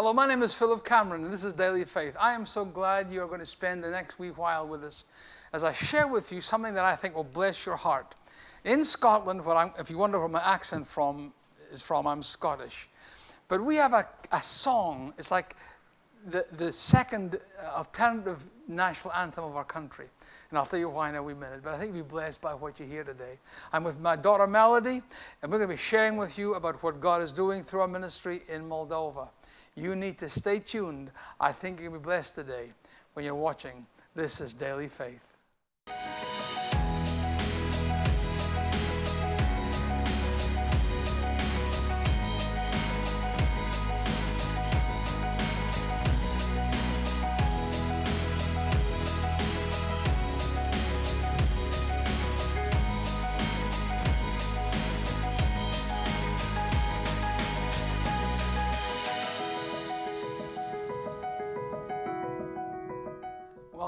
Hello, my name is Philip Cameron, and this is Daily Faith. I am so glad you are going to spend the next wee while with us as I share with you something that I think will bless your heart. In Scotland, if you wonder where my accent from is from, I'm Scottish. But we have a, a song, it's like the, the second uh, alternative national anthem of our country. And I'll tell you why in a wee minute, but I think you'll be blessed by what you hear today. I'm with my daughter Melody, and we're going to be sharing with you about what God is doing through our ministry in Moldova. You need to stay tuned. I think you'll be blessed today when you're watching. This is Daily Faith.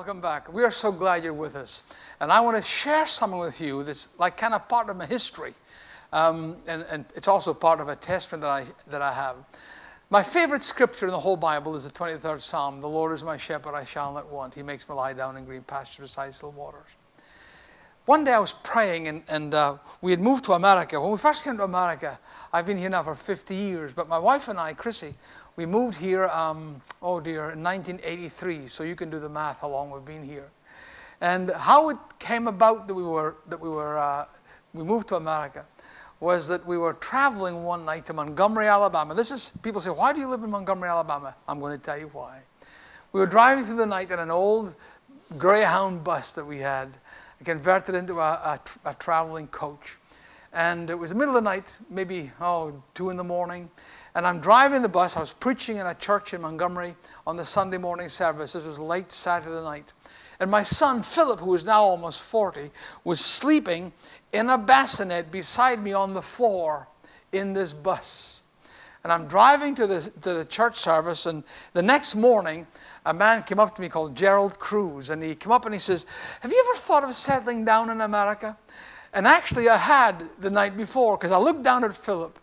Welcome back. We are so glad you're with us. And I want to share something with you that's like kind of part of my history. Um, and, and it's also part of a testament that I, that I have. My favorite scripture in the whole Bible is the 23rd Psalm. The Lord is my shepherd, I shall not want. He makes me lie down in green pastures beside still waters. One day I was praying, and, and uh, we had moved to America. When we first came to America, I've been here now for 50 years, but my wife and I, Chrissy, we moved here, um, oh dear, in 1983, so you can do the math how long we've been here. And how it came about that we were, that we were, uh, we moved to America was that we were traveling one night to Montgomery, Alabama. This is, people say, why do you live in Montgomery, Alabama? I'm going to tell you why. We were driving through the night in an old Greyhound bus that we had, converted into a, a, a traveling coach. And it was the middle of the night, maybe, oh, two in the morning. And I'm driving the bus. I was preaching in a church in Montgomery on the Sunday morning service. This was late Saturday night. And my son, Philip, who is now almost 40, was sleeping in a bassinet beside me on the floor in this bus. And I'm driving to the, to the church service, and the next morning, a man came up to me called Gerald Cruz, and he came up and he says, Have you ever thought of settling down in America? And actually, I had the night before, because I looked down at Philip,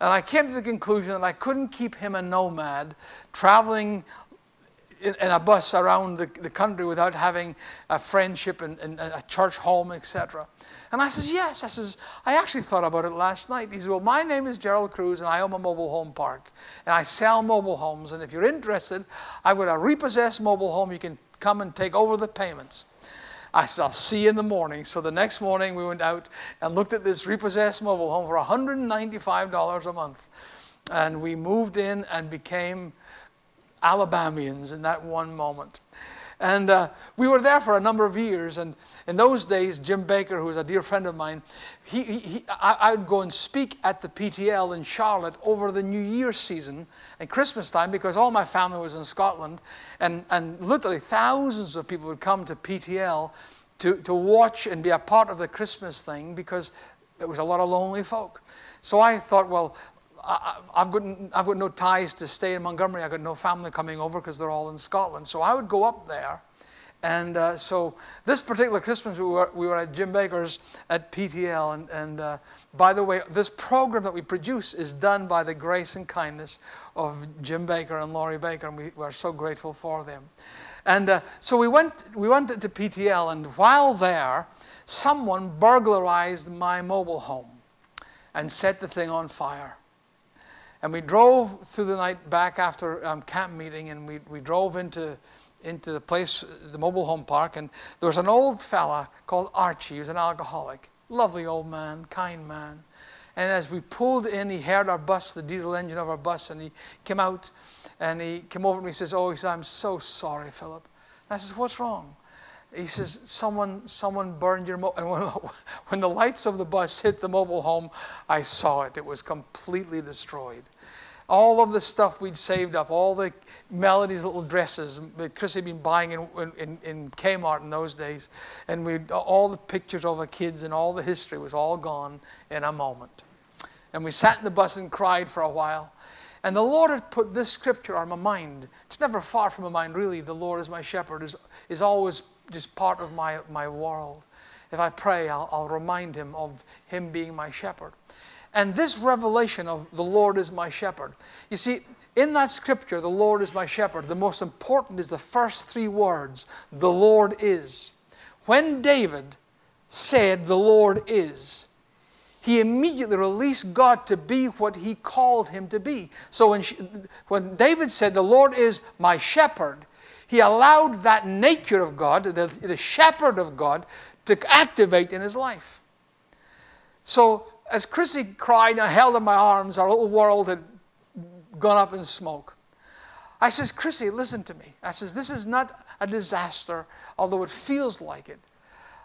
and I came to the conclusion that I couldn't keep him a nomad traveling in, in a bus around the, the, country without having a friendship and, and a church home, etc. And I says, yes. I says, I actually thought about it last night. He says, well, my name is Gerald Cruz and I own a mobile home park. And I sell mobile homes. And if you're interested, I've got a uh, repossessed mobile home. You can come and take over the payments. I said, I'll see you in the morning. So the next morning we went out and looked at this repossessed mobile home for $195 a month. And we moved in and became Alabamians in that one moment. And uh, we were there for a number of years. And in those days, Jim Bakker, who was a dear friend of mine, he, he, I, would go and speak at the PTL in Charlotte over the New Year season and Christmas time because all my family was in Scotland. And, and literally thousands of people would come to PTL to, to watch and be a part of the Christmas thing because there was a lot of lonely folk. So I thought, well, I, have got, I've got no ties to stay in Montgomery. I've got no family coming over because they're all in Scotland. So I would go up there. And uh, so this particular Christmas, we were, we were at Jim Bakker's at PTL. And, and uh, by the way, this program that we produce is done by the grace and kindness of Jim Bakker and Lori Bakker. And we, we are so grateful for them. And uh, so we went, we went to PTL. And while there, someone burglarized my mobile home and set the thing on fire. And we drove through the night back after um, camp meeting, and we, we drove into, into the place, the mobile home park, and there was an old fella called Archie. He was an alcoholic. Lovely old man, kind man. And as we pulled in, he heard our bus, the diesel engine of our bus, and he came out and he came over to me and says, Oh, he said, I'm so sorry, Philip. And I says, What's wrong? He says, Someone, someone burned your mobile. And when, when the lights of the bus hit the mobile home, I saw it. It was completely destroyed. All of the stuff we'd saved up, all the Melody's little dresses that Chris had been buying in, in, in Kmart in those days, and we all the pictures of our kids and all the history was all gone in a moment. And we sat in the bus and cried for a while. And the Lord had put this scripture on my mind. It's never far from my mind, really. The Lord is my shepherd, is, is always just part of my, my world. If I pray, I'll, I'll remind him of him being my shepherd. And this revelation of the Lord is my shepherd, you see, In that scripture, the Lord is my shepherd, the most important is the first three words the Lord is. When David said, The Lord is, he immediately released God to be what he called him to be. So when, she, when David said, The Lord is my shepherd, he allowed that nature of God, the, the shepherd of God, to activate in his life. So as Chrissy cried and I held in my arms, our little world had gone up in smoke. I says, Chrissy, listen to me. I says, this is not a disaster, although it feels like it.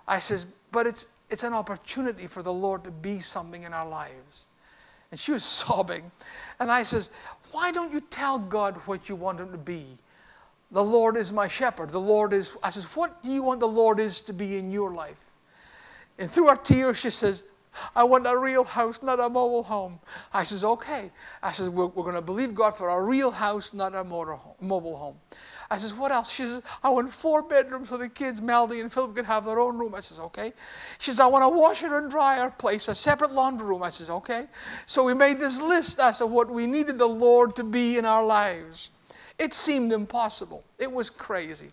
I says, but it's, it's an opportunity for the Lord to be something in our lives. And she was sobbing. And I says, why don't you tell God what you want him to be? The Lord is my shepherd. The Lord is, I says, what do you want the Lord is to be in your life? And through her tears, she says, I want a real house, not a mobile home. I says, okay. I says, we're, we're going to believe God for a real house, not a motor home, mobile home. I says, what else? She says, I want four bedrooms so the kids, Melody and Philip, can have their own room. I says, okay. She says, I want a washer and dryer place, a separate laundry room. I says, okay. So we made this list as to what we needed the Lord to be in our lives. It seemed impossible. It was crazy.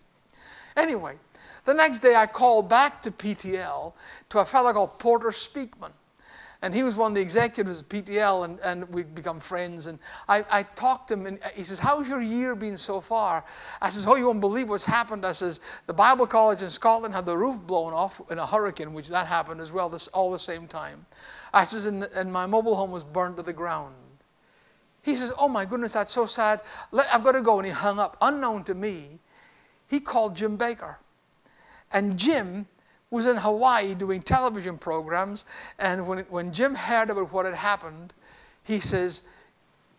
Anyway, the next day I called back to PTL to a fellow called Porter Speakman. And he was one of the executives of PTL, and, and we'd become friends. And I, I talked to him, and he says, How's your year been so far? I says, Oh, you won't believe what's happened. I says, The Bible College in Scotland had the roof blown off in a hurricane, which that happened as well, this, all the same time. I says, and, and my mobile home was burned to the ground. He says, Oh my goodness, that's so sad. Let, I've got to go. And he hung up. Unknown to me, he called Jim Bakker. And Jim was in Hawaii doing television programs. And when, when Jim heard about what had happened, he says,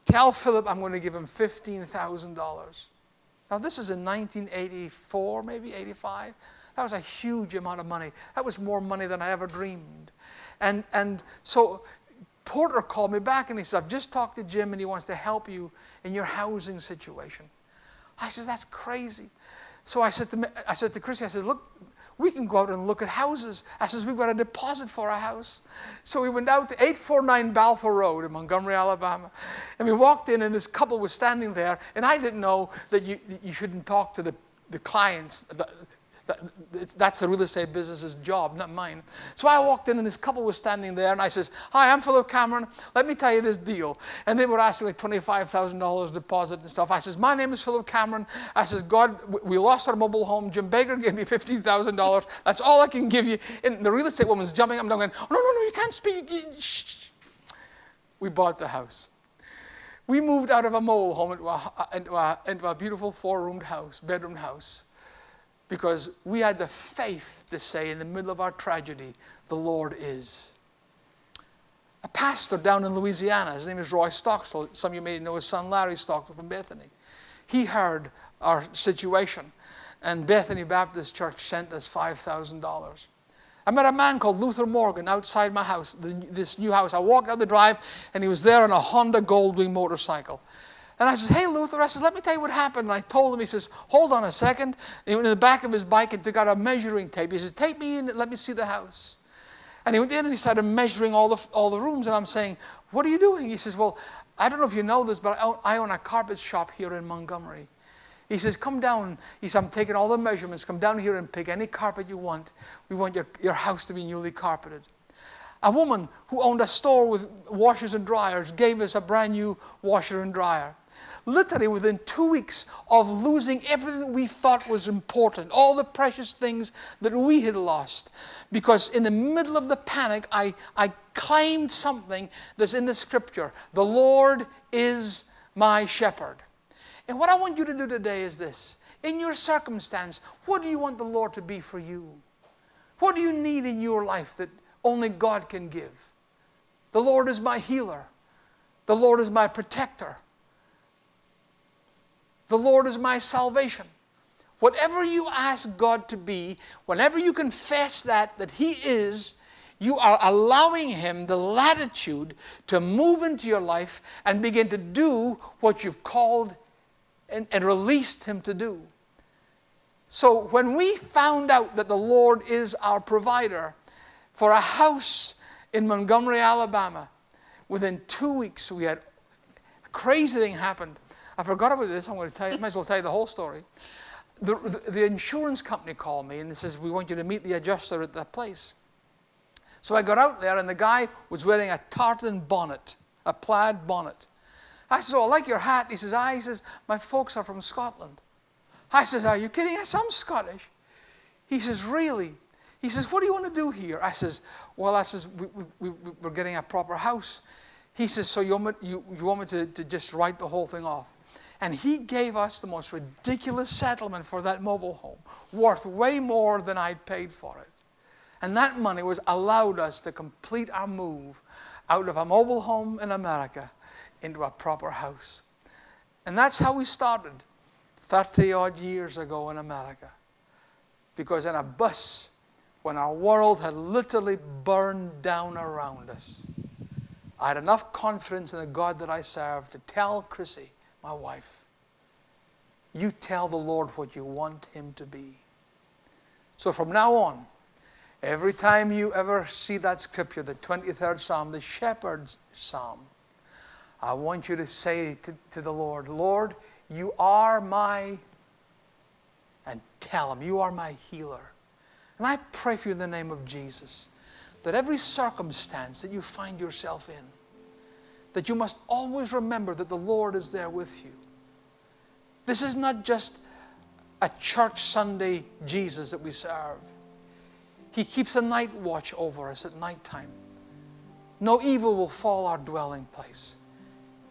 Tell Philip I'm going to give him $15,000. Now, this is in 1984, maybe 85. That was a huge amount of money. That was more money than I ever dreamed. And, and so Porter called me back and he said, I've just talked to Jim and he wants to help you in your housing situation. I said, That's crazy. So I said to, I said to Chrissy, I said, Look, we can go out and look at houses. I says, we've got a deposit for a house. So we went out to 849 Balfour Road in Montgomery, Alabama. And we walked in and this couple was standing there. And I didn't know that you, you shouldn't talk to the, the clients, the, that's the real estate business's job, not mine. So I walked in and this couple was standing there and I says, hi, I'm Philip Cameron. Let me tell you this deal. And they were asking like $25,000 deposit and stuff. I says, my name is Philip Cameron. I says, God, we lost our mobile home. Jim Bakker gave me $15,000. That's all I can give you. And the real estate woman's jumping up and down going, oh, no, no, no, you can't speak. Shh. We bought the house. We moved out of a mobile home into a, into a, into a beautiful four-roomed house, bedroom house because we had the faith to say in the middle of our tragedy, the Lord is. A pastor down in Louisiana, his name is Roy Stockstill. Some of you may know his son Larry Stockstill from Bethany. He heard our situation, and Bethany Baptist Church sent us $5,000. I met a man called Luther Morgan outside my house, this new house. I walked out the drive, and he was there on a Honda Goldwing motorcycle. And I says, hey, Luther, I says, let me tell you what happened. And I told him, he says, hold on a second. And he went in the back of his bike and took out a measuring tape. He says, take me in, and let me see the house. And he went in and he started measuring all the, all the rooms. And I'm saying, what are you doing? He says, well, I don't know if you know this, but I own, I own a carpet shop here in Montgomery. He says, come down. He says, I'm taking all the measurements. Come down here and pick any carpet you want. We want your, your house to be newly carpeted. A woman who owned a store with washers and dryers gave us a brand new washer and dryer literally within two weeks of losing everything we thought was important, all the precious things that we had lost. Because in the middle of the panic, I, I claimed something that's in the scripture The Lord is my shepherd. And what I want you to do today is this in your circumstance, what do you want the Lord to be for you? What do you need in your life that only God can give? The Lord is my healer. The Lord is my protector. The Lord is my salvation. Whatever you ask God to be, whenever you confess that, that He is, you are allowing Him the latitude to move into your life and begin to do what you've called and, and released Him to do. So when we found out that the Lord is our provider for a house in Montgomery, Alabama, within two weeks we had a crazy thing happened. I forgot about this. I'm going to tell you, might as well tell you the whole story. The, the, the insurance company called me and says, We want you to meet the adjuster at that place. So I got out there and the guy was wearing a tartan bonnet, a plaid bonnet. I said, Oh, I like your hat. He says, I, he says, My folks are from Scotland. I says, Are you kidding? I I'm Scottish. He says, Really? He says, What do you want to do here? I says, Well, I says, we, we, we, We're getting a proper house. He says, So you want me, you, you want me to, to just write the whole thing off? And he gave us the most ridiculous settlement for that mobile home, worth way more than I'd paid for it. And that money was allowed us to complete our move out of a mobile home in America into a proper house. And that's how we started 30 odd years ago in America. Because in a bus, when our world had literally burned down around us, I had enough confidence in the God that I served to tell Chrissy, my wife, you tell the Lord what you want Him to be. So from now on, every time you ever see that scripture, the 23rd Psalm, the shepherd's psalm, I want you to say to, to the Lord, Lord, you are my, and tell Him, you are my healer. And I pray for you in the name of Jesus that every circumstance that you find yourself in, that you must always remember that the Lord is there with you. This is not just a church Sunday Jesus that we serve. He keeps a night watch over us at night time. No evil will fall our dwelling place.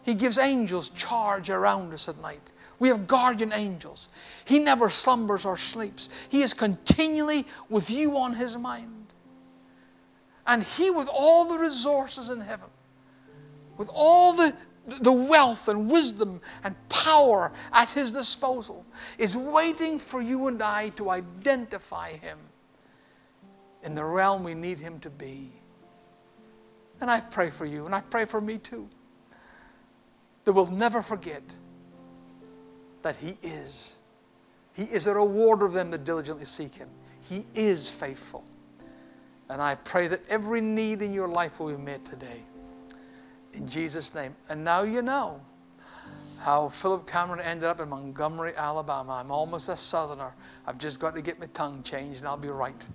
He gives angels charge around us at night. We have guardian angels. He never slumbers or sleeps. He is continually with you on his mind. And he, with all the resources in heaven, with all the, the wealth and wisdom and power at his disposal, is waiting for you and I to identify him in the realm we need him to be. And I pray for you, and I pray for me too, that we'll never forget that He is. He is a rewarder of them that diligently seek Him. He is faithful. And I pray that every need in your life will be met today. In Jesus' name. And now you know how Philip Cameron ended up in Montgomery, Alabama. I'm almost a southerner. I've just got to get my tongue changed and I'll be right.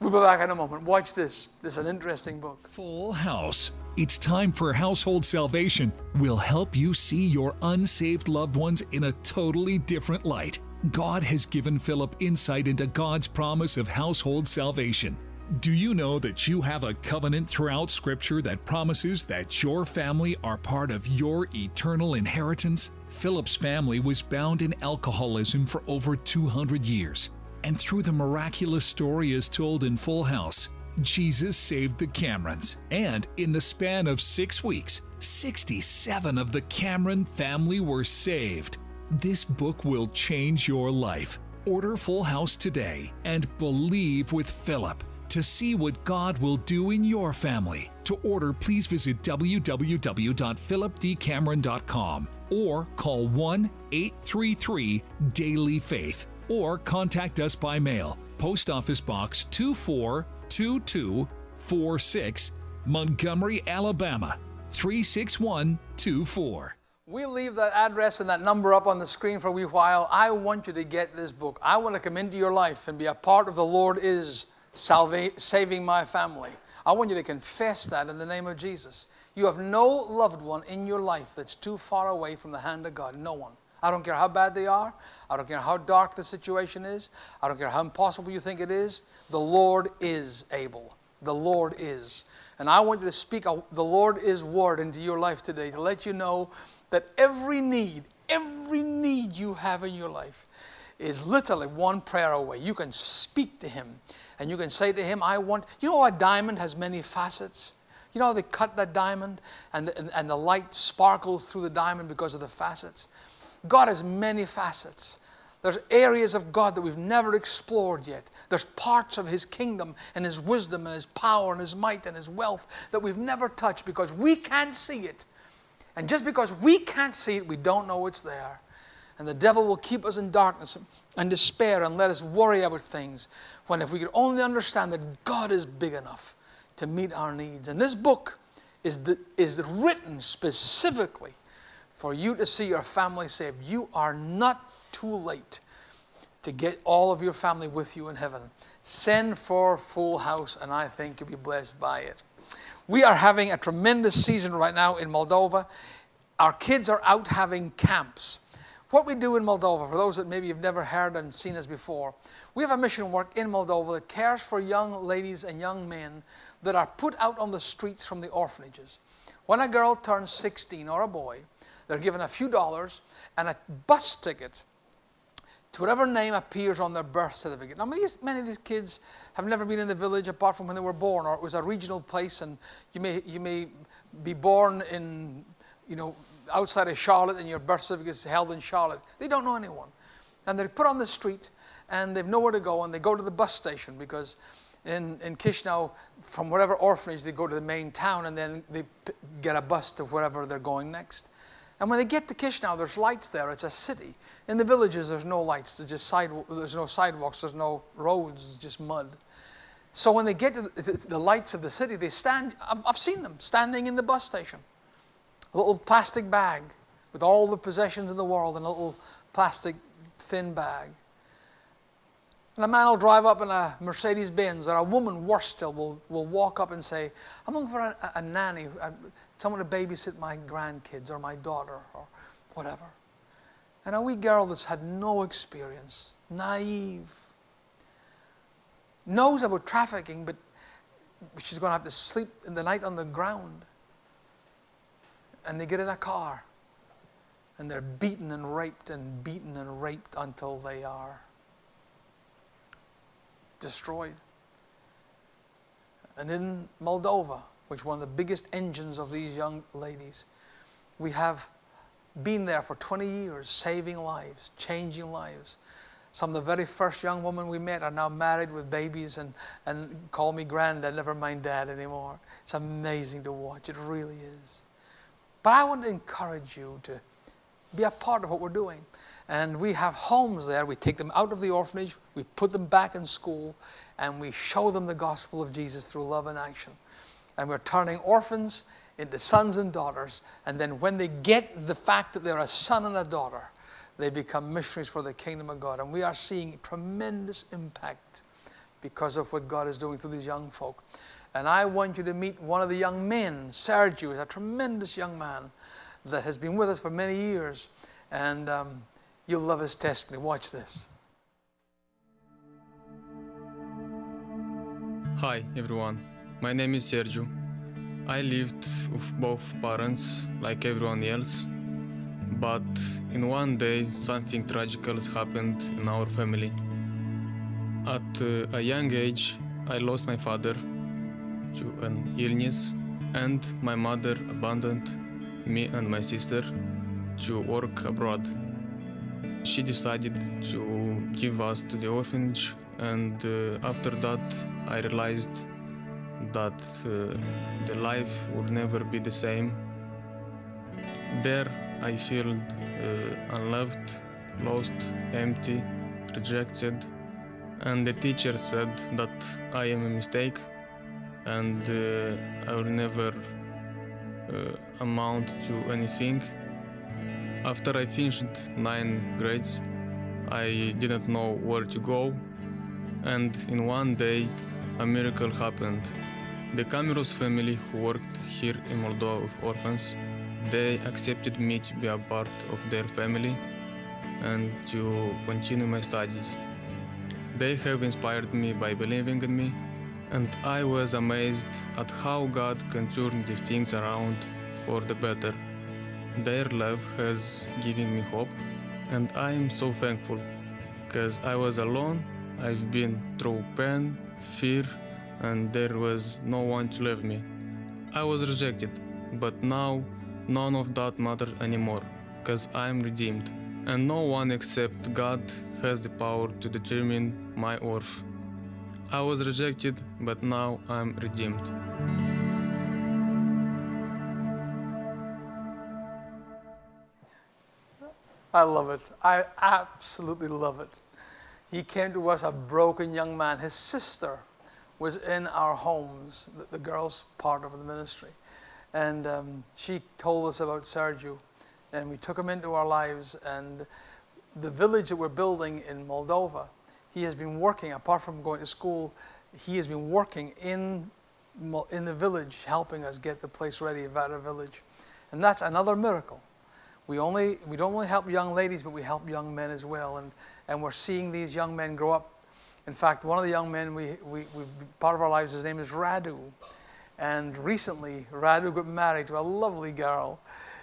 We'll be back in a moment. Watch this. This is an interesting book. Full House. It's time for Household Salvation. We'll help you see your unsaved loved ones in a totally different light. God has given Philip insight into God's promise of household salvation. Do you know that you have a covenant throughout Scripture that promises that your family are part of your eternal inheritance? Philip's family was bound in alcoholism for over 200 years. And through the miraculous story as told in Full House, Jesus saved the Camerons. And in the span of six weeks, 67 of the Cameron family were saved. This book will change your life. Order Full House today and believe with Philip to see what God will do in your family. To order, please visit www.philipdcameron.com or call 1 833 Daily Faith or contact us by mail. Post Office Box 242246, Montgomery, Alabama 36124. We'll leave that address and that number up on the screen for a wee while. I want you to get this book. I want to come into your life and be a part of the Lord is saving my family. I want you to confess that in the name of Jesus. You have no loved one in your life that's too far away from the hand of God. No one. I don't care how bad they are. I don't care how dark the situation is. I don't care how impossible you think it is. The Lord is able. The Lord is. And I want you to speak the Lord is word into your life today to let you know that every need, every need you have in your life is literally one prayer away. You can speak to Him and you can say to Him, I want, you know, a diamond has many facets. You know how they cut that diamond and, and, and the light sparkles through the diamond because of the facets? God has many facets. There's areas of God that we've never explored yet. There's parts of His kingdom and His wisdom and His power and His might and His wealth that we've never touched because we can't see it. And just because we can't see it, we don't know it's there. And the devil will keep us in darkness and despair and let us worry about things. When if we could only understand that God is big enough to meet our needs. And this book is, the, is written specifically for you to see your family saved. You are not too late to get all of your family with you in heaven. Send for Full House, and I think you'll be blessed by it. We are having a tremendous season right now in Moldova. Our kids are out having camps. What we do in Moldova, for those that maybe have never heard and seen us before, we have a mission work in Moldova that cares for young ladies and young men that are put out on the streets from the orphanages. When a girl turns 16 or a boy, they're given a few dollars and a bus ticket to whatever name appears on their birth certificate. Now, many of these kids have never been in the village apart from when they were born, or it was a regional place, and you may, you may be born in, you know, outside of Charlotte and your birth certificate is held in Charlotte. They don't know anyone. And they're put on the street, and they've nowhere to go, and they go to the bus station because in, in Chisinau, from whatever orphanage, they go to the main town, and then they get a bus to wherever they're going next. And when they get to Chisinau, there's lights there. It's a city. In the villages, there's no lights. There's just side, there's no sidewalks. There's no roads. It's just mud. So when they get to the lights of the city, they stand. I've seen them standing in the bus station. A little plastic bag with all the possessions in the world in a little plastic thin bag. And a man will drive up in a Mercedes Benz, or a woman, worse still, will, will walk up and say, I'm looking for a, a nanny, a, someone to babysit my grandkids or my daughter or whatever. And a wee girl that's had no experience, naive, knows about trafficking, but she's going to have to sleep in the night on the ground. And they get in a car and they're beaten and raped and beaten and raped until they are destroyed. And in Moldova, which one of the biggest engines of these young ladies, we have been there for 20 years, saving lives, changing lives. Some of the very first young women we met are now married with babies and, and call me granddad, never mind dad anymore. It's amazing to watch, it really is. But I want to encourage you to be a part of what we're doing. And we have homes there. We take them out of the orphanage, we put them back in school, and we show them the gospel of Jesus through love and action. And we're turning orphans into sons and daughters. And then when they get the fact that they're a son and a daughter, they become missionaries for the kingdom of God. And we are seeing tremendous impact because of what God is doing through these young folk. And I want you to meet one of the young men. Sergio is a tremendous young man that has been with us for many years. And um, You'll love his testimony. Watch this. Hi, everyone. My name is Sergio. I lived with both parents like everyone else, but in one day something tragical happened in our family. At uh, a young age, I lost my father to an illness, and my mother abandoned me and my sister to work abroad. She decided to give us to the orphanage, and uh, after that, I realized that uh, the life would never be the same. There, I felt uh, unloved, lost, empty, rejected, and the teacher said that I am a mistake and uh, I will never uh, amount to anything. After I finished 9 grades, I didn't know where to go, and in one day, a miracle happened. The Camiros family who worked here in Moldova with orphans, they accepted me to be a part of their family and to continue my studies. They have inspired me by believing in me, and I was amazed at how God can turn the things around for the better. Their love has given me hope, and I am so thankful because I was alone. I've been through pain, fear, and there was no one to love me. I was rejected, but now none of that matters anymore because I'm redeemed, and no one except God has the power to determine my worth. I was rejected, but now I'm redeemed. I love it. I absolutely love it. He came to us a broken young man. His sister was in our homes, the, the girls' part of the ministry. And um, she told us about Sergio. and we took him into our lives. And the village that we're building in Moldova, he has been working, apart from going to school, he has been working in, in the village, helping us get the place ready, Vatra Village. And that's another miracle. We, only, we don't only help young ladies, but we help young men as well. And, and we're seeing these young men grow up. In fact, one of the young men, we, we, we, part of our lives, his name is Radu. And recently, Radu got married to a lovely girl.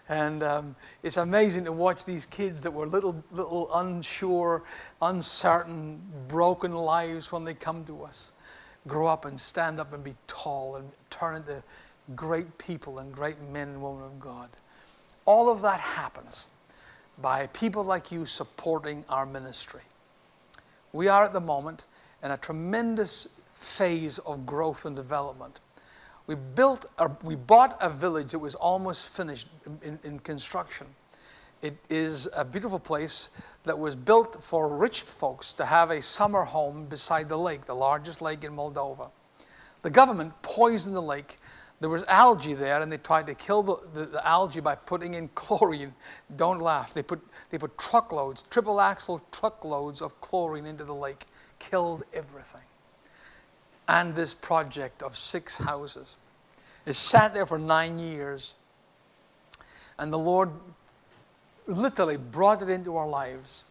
And um, it's amazing to watch these kids that were little, little unsure, uncertain, broken lives when they come to us grow up and stand up and be tall and turn into great people and great men and women of God. All of that happens by people like you supporting our ministry. We are at the moment in a tremendous phase of growth and development. We built, a, we bought a village that was almost finished in, in construction. It is a beautiful place that was built for rich folks to have a summer home beside the lake, the largest lake in Moldova. The government poisoned the lake. There was algae there, and they tried to kill the, the, the algae by putting in chlorine. Don't laugh. They put, they put truckloads, triple axle truckloads of chlorine into the lake, killed everything. And this project of six houses. It sat there for nine years. And the Lord literally brought it into our lives.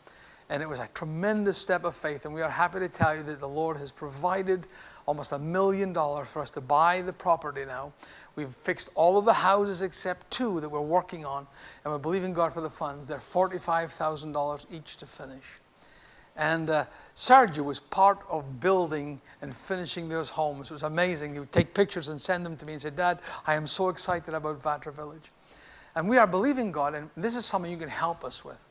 And it was a tremendous step of faith. And we are happy to tell you that the Lord has provided almost a million dollars for us to buy the property now. We've fixed all of the houses except two that we're working on. And we're believing God for the funds. They're $45,000 each to finish. And uh, Sergio was part of building and finishing those homes. It was amazing. He would take pictures and send them to me and say, Dad, I am so excited about Vatra Village. And we are believing God, and this is something you can help us with.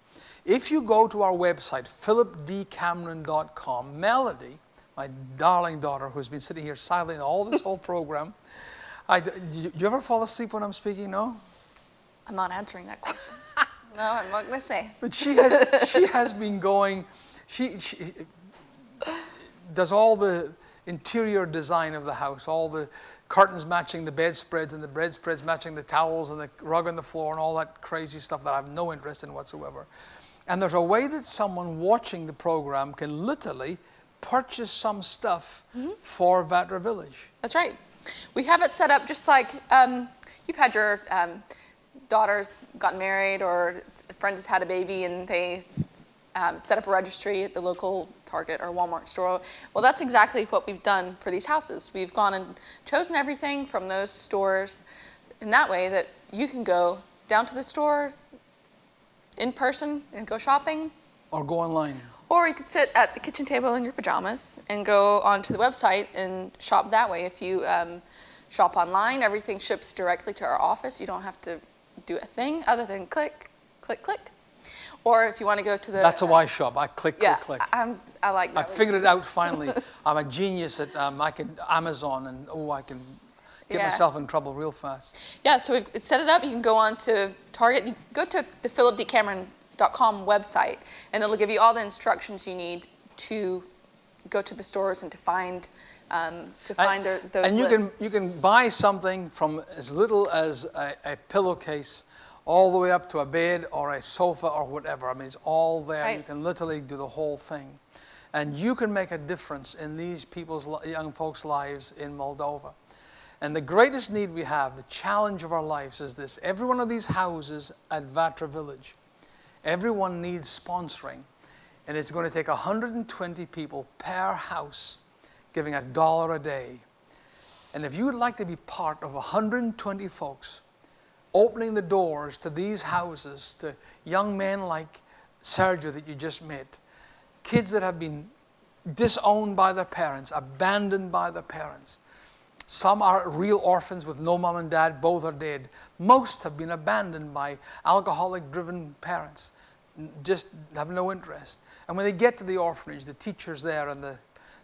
If you go to our website, philipdcameron.com, Melody, my darling daughter who's been sitting here silently all this whole program, I, do you ever fall asleep when I'm speaking? No? I'm not answering that question. no, I'm not going to say. But she has, she has been going, she, she does all the interior design of the house, all the curtains matching the bedspreads and the bedspreads matching the towels and the rug on the floor and all that crazy stuff that I have no interest in whatsoever. And there's a way that someone watching the program can literally purchase some stuff mm-hmm. for Vatra Village. That's right. We have it set up just like um, you've had your um, daughters gotten married or a friend has had a baby and they um, set up a registry at the local Target or Walmart store. Well, that's exactly what we've done for these houses. We've gone and chosen everything from those stores in that way that you can go down to the store in person and go shopping. Or go online. Or you could sit at the kitchen table in your pajamas and go onto the website and shop that way. If you um, shop online, everything ships directly to our office. You don't have to do a thing other than click, click, click. Or if you want to go to the... That's a wise shop. I click, yeah, click, click. I'm, I like that. I figured it out finally. I'm a genius at, um, I can Amazon and, oh, I can get yeah. myself in trouble real fast. Yeah, so we've set it up. You can go on to Target. You go to the philipdcameron.com website, and it'll give you all the instructions you need to go to the stores and to find um, to find and, their, those And you lists. can you can buy something from as little as a, a pillowcase all the way up to a bed or a sofa or whatever. I mean, it's all there. Right. You can literally do the whole thing. And you can make a difference in these people's, young folks' lives in Moldova. And the greatest need we have, the challenge of our lives is this. Every one of these houses at Vatra Village, everyone needs sponsoring. And it's going to take 120 people per house giving a dollar a day. And if you would like to be part of 120 folks opening the doors to these houses to young men like Sergio that you just met, kids that have been disowned by their parents, abandoned by their parents. Some are real orphans with no mom and dad, both are dead. Most have been abandoned by alcoholic driven parents, just have no interest. And when they get to the orphanage, the teachers there and the,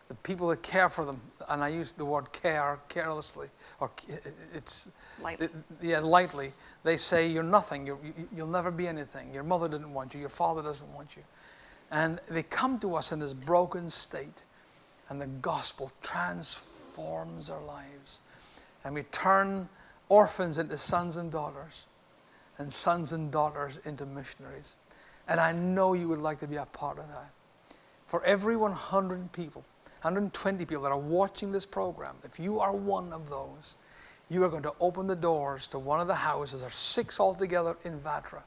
the people that care for them, and I use the word care carelessly, or it's lightly. yeah, lightly. They say you're nothing. You're, you'll never be anything. Your mother didn't want you. Your father doesn't want you. And they come to us in this broken state, and the gospel transforms our lives. And we turn orphans into sons and daughters. and sons and daughters into missionaries. And I know you would like to be a part of that. For every 100 people, 120 people that are watching this program, if you are one of those, you are going to open the doors to one of the houses, are six altogether in Vatra.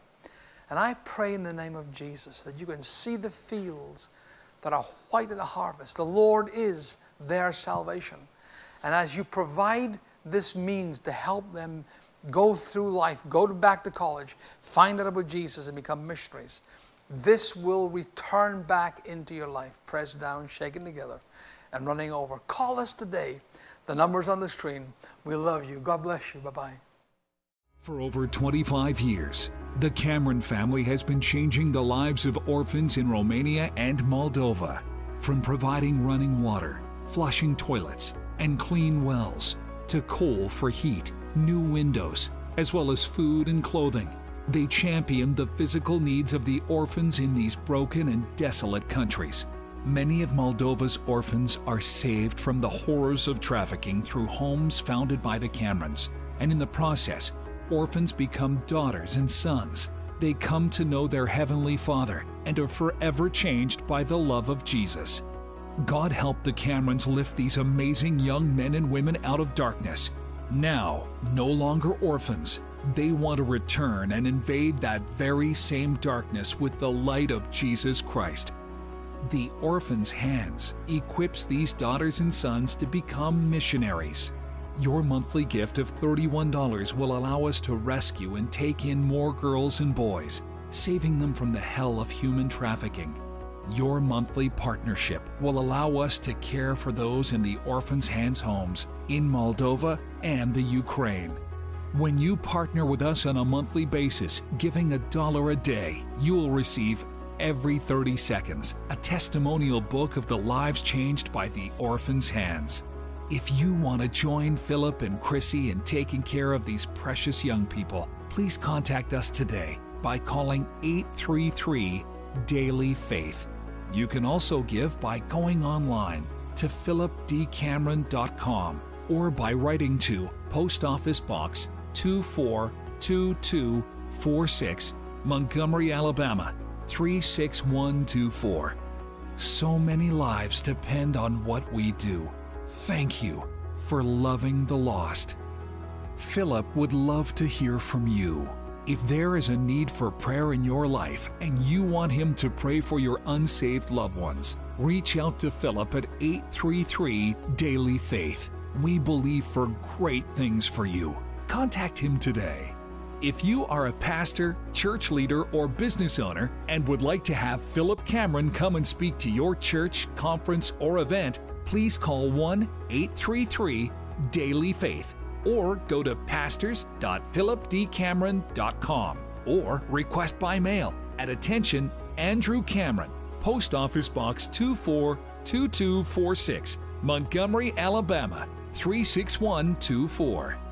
And I pray in the name of Jesus that you can see the fields that are white at the harvest. The Lord is their salvation. And as you provide this means to help them go through life, go back to college, find out about Jesus, and become missionaries, this will return back into your life, pressed down, shaken together, and running over. Call us today. The number's on the screen. We love you. God bless you. Bye bye. For over 25 years, the Cameron family has been changing the lives of orphans in Romania and Moldova. From providing running water, flushing toilets, and clean wells, to coal for heat, new windows, as well as food and clothing. They champion the physical needs of the orphans in these broken and desolate countries. Many of Moldova's orphans are saved from the horrors of trafficking through homes founded by the Camerons, and in the process, orphans become daughters and sons. They come to know their Heavenly Father and are forever changed by the love of Jesus. God help the Camerons lift these amazing young men and women out of darkness. Now, no longer orphans, they want to return and invade that very same darkness with the light of Jesus Christ. The Orphan's Hands equips these daughters and sons to become missionaries. Your monthly gift of $31 will allow us to rescue and take in more girls and boys, saving them from the hell of human trafficking. Your monthly partnership will allow us to care for those in the Orphan's Hands homes in Moldova and the Ukraine. When you partner with us on a monthly basis, giving a dollar a day, you will receive every 30 seconds a testimonial book of the lives changed by the Orphan's Hands. If you want to join Philip and Chrissy in taking care of these precious young people, please contact us today by calling 833 Daily Faith. You can also give by going online to philipdcameron.com or by writing to Post Office Box 242246, Montgomery, Alabama 36124. So many lives depend on what we do. Thank you for loving the lost. Philip would love to hear from you. If there is a need for prayer in your life and you want him to pray for your unsaved loved ones, reach out to Philip at 833 Daily Faith. We believe for great things for you. Contact him today. If you are a pastor, church leader, or business owner and would like to have Philip Cameron come and speak to your church, conference, or event, please call 1 833 Daily Faith or go to pastors.philipdcameron.com or request by mail at attention Andrew Cameron, Post Office Box 242246, Montgomery, Alabama 36124.